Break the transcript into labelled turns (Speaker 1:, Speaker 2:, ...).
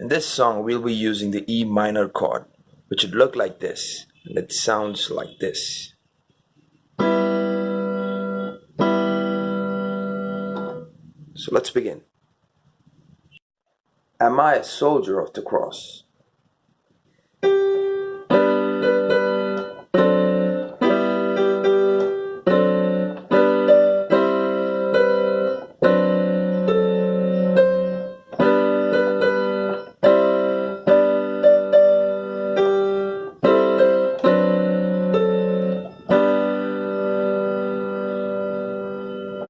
Speaker 1: In this song, we'll be using the E minor chord, which would look like this, and it sounds like this. So let's begin. Am I a soldier of the cross?